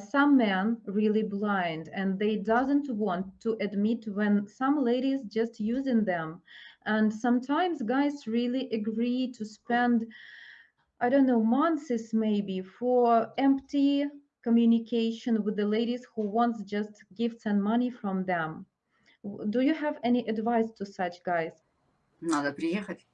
some men really blind and they doesn't want to admit when some ladies just using them and sometimes guys really agree to spend i don't know months maybe for empty communication with the ladies who wants just gifts and money from them do you have any advice to such guys Надо приехать.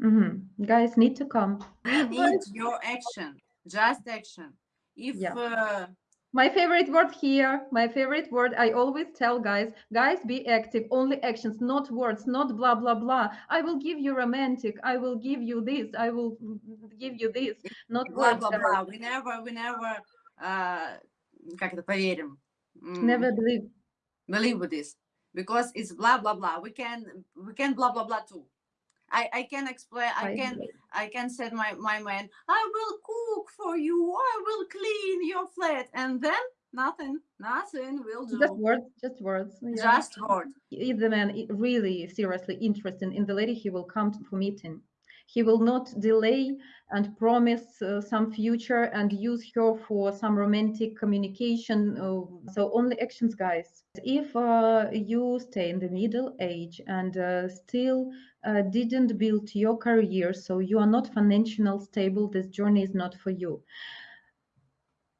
hmm guys need to come We need your action, just action. If Yeah. uh, My favorite word here, my favorite word, I always tell guys, guys, be active, only actions, not words, not blah, blah, blah. I will give you romantic, I will give you this, I will give you this, not blah words. blah guys. blah, we never, we never, uh, как это поверим? М, Never believe. believe with this because it's blah blah blah. We can, we can blah blah blah too. I, I can explain. I I can, believe. I can say my my man. I will cook for you. I will clean your flat, and then nothing, nothing will do. Just words, just words. yeah. Just words. if the man really seriously interested in the lady, he will come to, for meeting. He will not delay and promise uh, some future and use her for some romantic communication. uh, so only actions, guys. If uh, you stay in the middle age and uh, still uh, didn't build your career, so you are not financially stable, this journey is not for you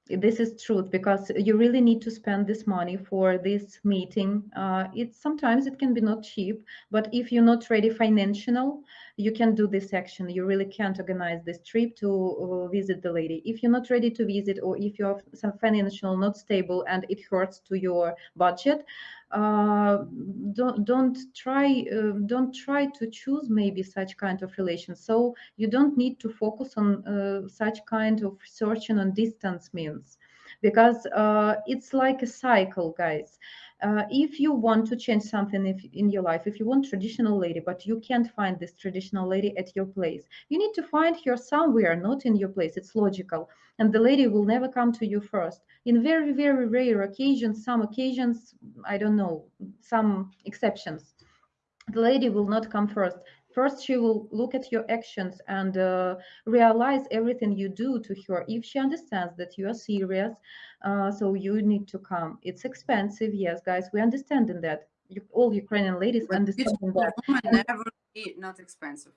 this is truth because you really need to spend this money for this meeting. Uh, sometimes it can be not cheap but if you're not ready financial you can do this action. You really can't organize this trip to uh, visit the lady. If you're not ready to visit or if you're some financial not stable and it hurts to your budget uh, don't don't try uh, don't try to choose maybe such kind of relation so you don't need to focus on uh, such kind of searching on distance because uh, it's like a cycle guys. Uh, if you want to change something if, in your life if you want traditional lady but you can't find this traditional lady at your place you need to find her somewhere not in your place. It's logical. And the lady will never come to you first. In very very rare occasions some occasions i don't know some exceptions the lady will not come first. First she will look at your actions and uh, realize everything you do to her. If she understands that you are serious uh, so you need to come. It's expensive yes guys we understand in that. You, all ukrainian ladies But understand that. never be not expensive.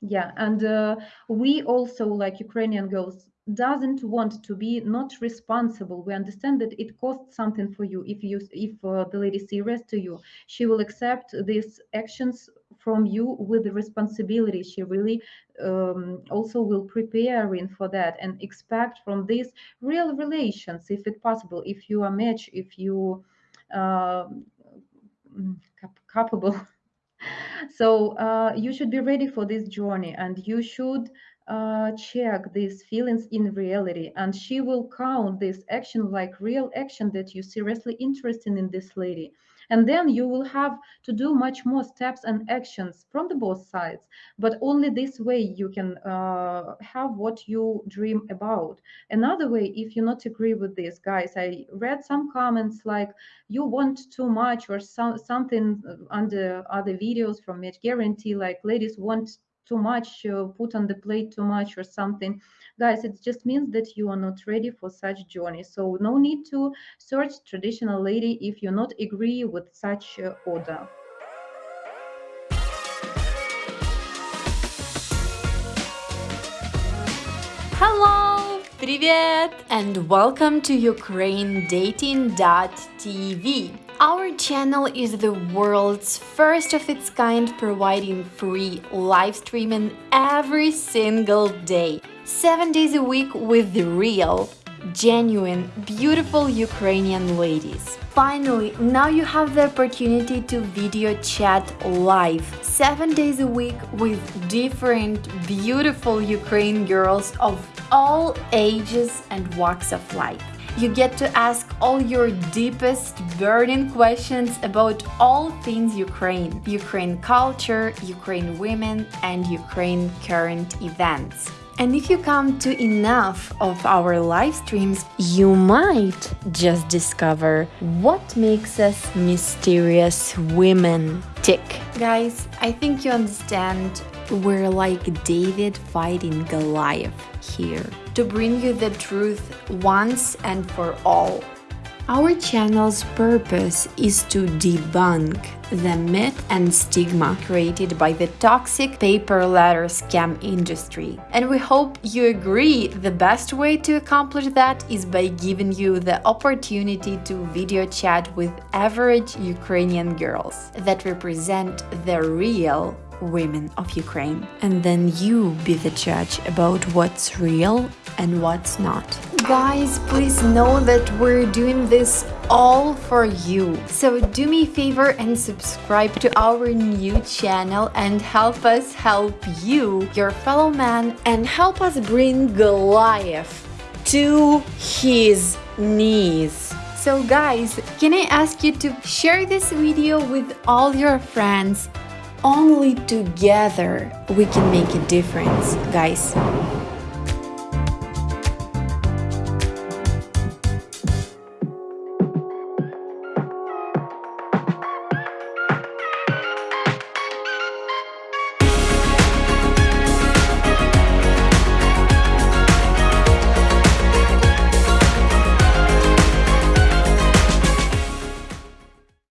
yeah and uh, we also like ukrainian girls doesn't want to be not responsible. We understand that it costs something for you. If you if uh, the lady serious to you she will accept these actions from you with the responsibility. She really um, also will preparing for that and expect from these real relations if it possible. If you are match if you uh, mm, capable so uh, you should be ready for this journey and you should uh, check these feelings in reality and she will count this action like real action that you seriously interested in this lady and then you will have to do much more steps and actions from the both sides. But only this way you can uh, have what you dream about. Another way if you not agree with this guys i read some comments like you want too much or some, something under other videos from match guarantee like ladies want too much uh, put on the plate too much or something guys it just means that you are not ready for such journey so no need to search traditional lady if you not agree with such uh, order Hello! Привет! And welcome to UkraineDating.tv. our channel is the world's first of its kind providing free live streaming every single day. 7 days a week with the real, genuine, beautiful Ukrainian ladies. Finally, now you have the opportunity to video chat live 7 days a week with different beautiful Ukraine girls of all ages and walks of life. You get to ask all your deepest burning questions about all things Ukraine, Ukraine culture, Ukraine women, and Ukraine current events. And if you come to enough of our live streams, you might just discover what makes us mysterious women tick. Guys, I think you understand we're like David fighting Goliath. here to bring you the truth once and for all. Our channel's purpose is to debunk the myth and stigma created by the toxic pay per letter scam industry. And we hope you agree the best way to accomplish that is by giving you the opportunity to video chat with average Ukrainian girls that represent the real women of Ukraine. And then you be the judge about what's real and what's not. Guys, please know that we're doing this all for you. So do me a favor and subscribe to our new channel and help us help you, your fellow man, and help us bring Goliath to his knees. So guys, can I ask you to share this video with all your friends only together we can make a difference, guys.